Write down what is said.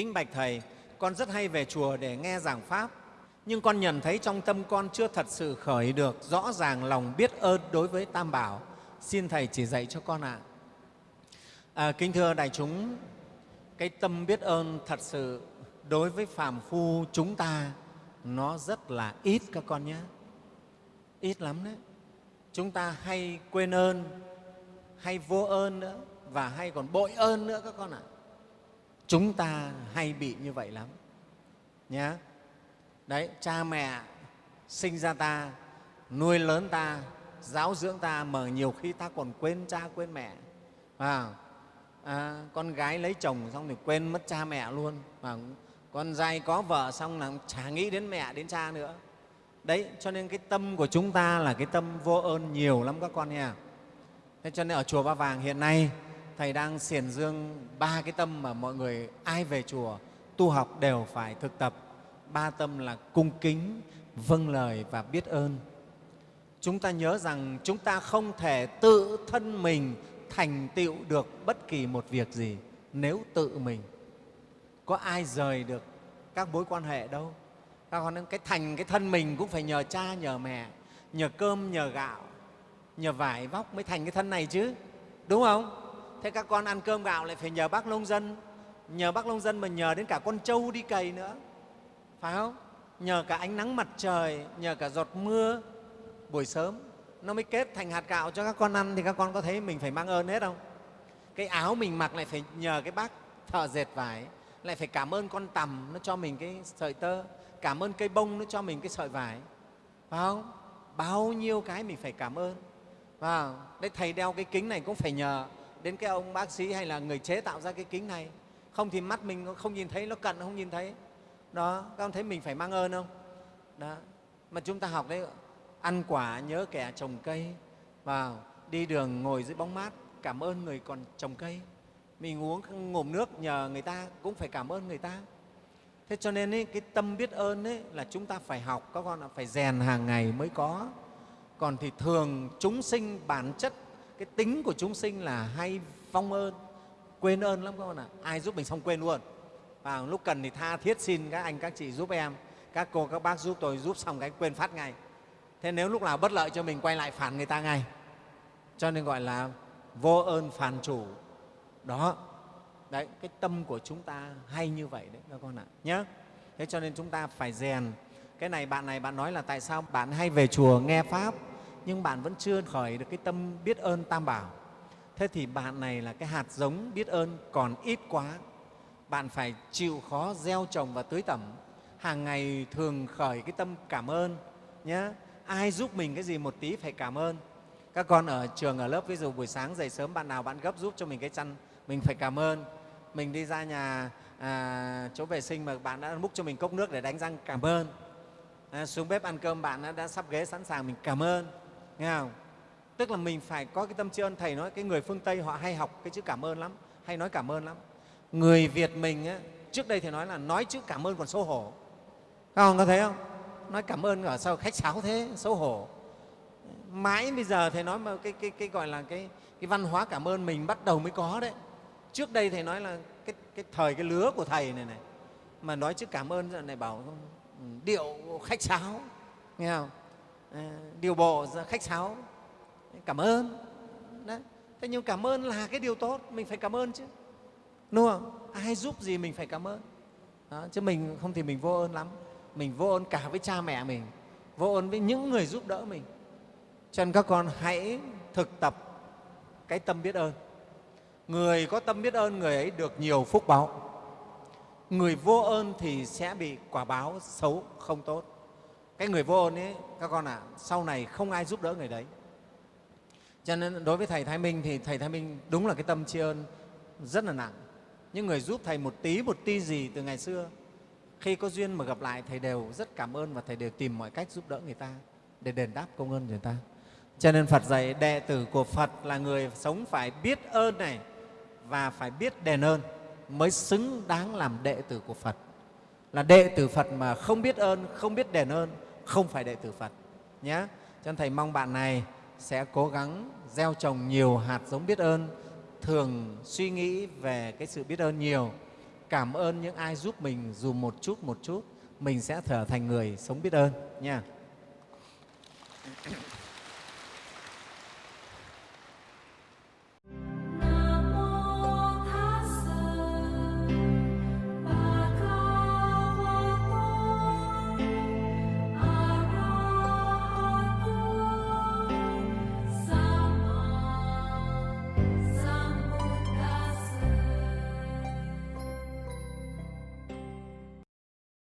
kính bạch thầy con rất hay về chùa để nghe giảng pháp. Nhưng con nhận thấy trong tâm con chưa thật sự khởi được rõ ràng lòng biết ơn đối với tam bảo. Xin thầy chỉ dạy cho con ạ. À, kính thưa đại chúng cái tâm biết ơn thật sự đối với phàm phu chúng ta nó rất là ít các con nhé. Ít lắm đấy. Chúng ta hay quên ơn hay vô ơn nữa và hay còn bội ơn nữa các con ạ chúng ta hay bị như vậy lắm. Nhé đấy cha mẹ sinh ra ta nuôi lớn ta giáo dưỡng ta mà nhiều khi ta còn quên cha quên mẹ. À, à, con gái lấy chồng xong thì quên mất cha mẹ luôn. Mà con trai có vợ xong là chả nghĩ đến mẹ đến cha nữa. Đấy cho nên cái tâm của chúng ta là cái tâm vô ơn nhiều lắm các con nha. Thế cho nên ở chùa ba vàng hiện nay thầy đang xiển dương ba cái tâm mà mọi người, ai về chùa, tu học đều phải thực tập. Ba tâm là cung kính vâng lời và biết ơn. Chúng ta nhớ rằng chúng ta không thể tự thân mình thành tựu được bất kỳ một việc gì nếu tự mình. Có ai rời được các mối quan hệ đâu? Các con cái thành cái thân mình cũng phải nhờ cha, nhờ mẹ, nhờ cơm, nhờ gạo, nhờ vải vóc mới thành cái thân này chứ, đúng không? Thế các con ăn cơm gạo lại phải nhờ bác nông dân. Nhờ bác nông dân mà nhờ đến cả con trâu đi cày nữa. Phải không? Nhờ cả ánh nắng mặt trời, nhờ cả giọt mưa. Buổi sớm, nó mới kết thành hạt gạo cho các con ăn thì các con có thấy mình phải mang ơn hết không? Cái áo mình mặc lại phải nhờ cái bác thợ dệt vải. Lại phải cảm ơn con tằm, nó cho mình cái sợi tơ. Cảm ơn cây bông, nó cho mình cái sợi vải. Phải không? Bao nhiêu cái mình phải cảm ơn. Và đấy, thầy đeo cái kính này cũng phải nhờ đến cái ông bác sĩ hay là người chế tạo ra cái kính này. Không thì mắt mình không nhìn thấy nó cận không nhìn thấy. Đó các con thấy mình phải mang ơn không? Đó mà chúng ta học đấy ăn quả nhớ kẻ trồng cây vào đi đường ngồi dưới bóng mát cảm ơn người còn trồng cây. Mình uống ngụm nước nhờ người ta cũng phải cảm ơn người ta. Thế cho nên ấy, cái tâm biết ơn ấy là chúng ta phải học các con phải rèn hàng ngày mới có. Còn thì thường chúng sinh bản chất cái tính của chúng sinh là hay vong ơn, quên ơn lắm các con ạ. À. ai giúp mình xong quên luôn. Và lúc cần thì tha thiết xin các anh, các chị giúp em, các cô, các bác giúp tôi, giúp xong cái quên phát ngay. Thế nếu lúc nào bất lợi cho mình, quay lại phản người ta ngay. Cho nên gọi là vô ơn phản chủ. Đó. Đấy, cái tâm của chúng ta hay như vậy đấy các con ạ. Nhé thế cho nên chúng ta phải rèn. Cái này, bạn này, bạn nói là tại sao bạn hay về chùa, nghe pháp? Nhưng bạn vẫn chưa khởi được cái tâm biết ơn tam bảo. Thế thì bạn này là cái hạt giống biết ơn còn ít quá. Bạn phải chịu khó gieo trồng và tưới tẩm. Hàng ngày thường khởi cái tâm cảm ơn nhé ai giúp mình cái gì một tí phải cảm ơn. Các con ở trường ở lớp ví dụ buổi sáng dậy sớm bạn nào bạn gấp giúp cho mình cái chăn mình phải cảm ơn. Mình đi ra nhà à, chỗ vệ sinh mà bạn đã múc cho mình cốc nước để đánh răng cảm ơn. À, xuống bếp ăn cơm bạn đã, đã sắp ghế sẵn sàng mình cảm ơn nghe không? Tức là mình phải có cái tâm tri ân thầy nói cái người phương tây họ hay học cái chữ cảm ơn lắm hay nói cảm ơn lắm. Người việt mình á, trước đây thì nói là nói chữ cảm ơn còn xấu hổ. Các ông có thấy không? Nói cảm ơn ở sao khách sáo thế xấu hổ. Mãi bây giờ thầy nói mà cái, cái, cái gọi là cái, cái văn hóa cảm ơn mình bắt đầu mới có đấy. Trước đây thầy nói là cái, cái thời cái lứa của thầy này này mà nói chữ cảm ơn này bảo ừ, điệu khách sáo. Nghe không? Ờ, điều bộ khách sáo. Cảm ơn. Đấy thế nhưng cảm ơn là cái điều tốt mình phải cảm ơn chứ. Đúng không? Ai giúp gì mình phải cảm ơn. Đó, chứ mình không thì mình vô ơn lắm. Mình vô ơn cả với cha mẹ mình vô ơn với những người giúp đỡ mình. Cho nên các con hãy thực tập cái tâm biết ơn. Người có tâm biết ơn người ấy được nhiều phúc báo. Người vô ơn thì sẽ bị quả báo xấu không tốt cái người vô ơn ấy các con ạ à, sau này không ai giúp đỡ người đấy. Cho nên đối với thầy thái minh thì thầy thái minh đúng là cái tâm tri ân rất là nặng. Những người giúp thầy một tí một tí gì từ ngày xưa khi có duyên mà gặp lại thầy đều rất cảm ơn và thầy đều tìm mọi cách giúp đỡ người ta để đền đáp công ơn người ta. Cho nên phật dạy đệ tử của phật là người sống phải biết ơn này và phải biết đền ơn mới xứng đáng làm đệ tử của phật. Là đệ tử phật mà không biết ơn không biết đền ơn không phải đệ tử phật nhé cho nên thầy mong bạn này sẽ cố gắng gieo trồng nhiều hạt giống biết ơn, thường suy nghĩ về cái sự biết ơn nhiều. Cảm ơn những ai giúp mình dù một chút một chút, mình sẽ trở thành người sống biết ơn nha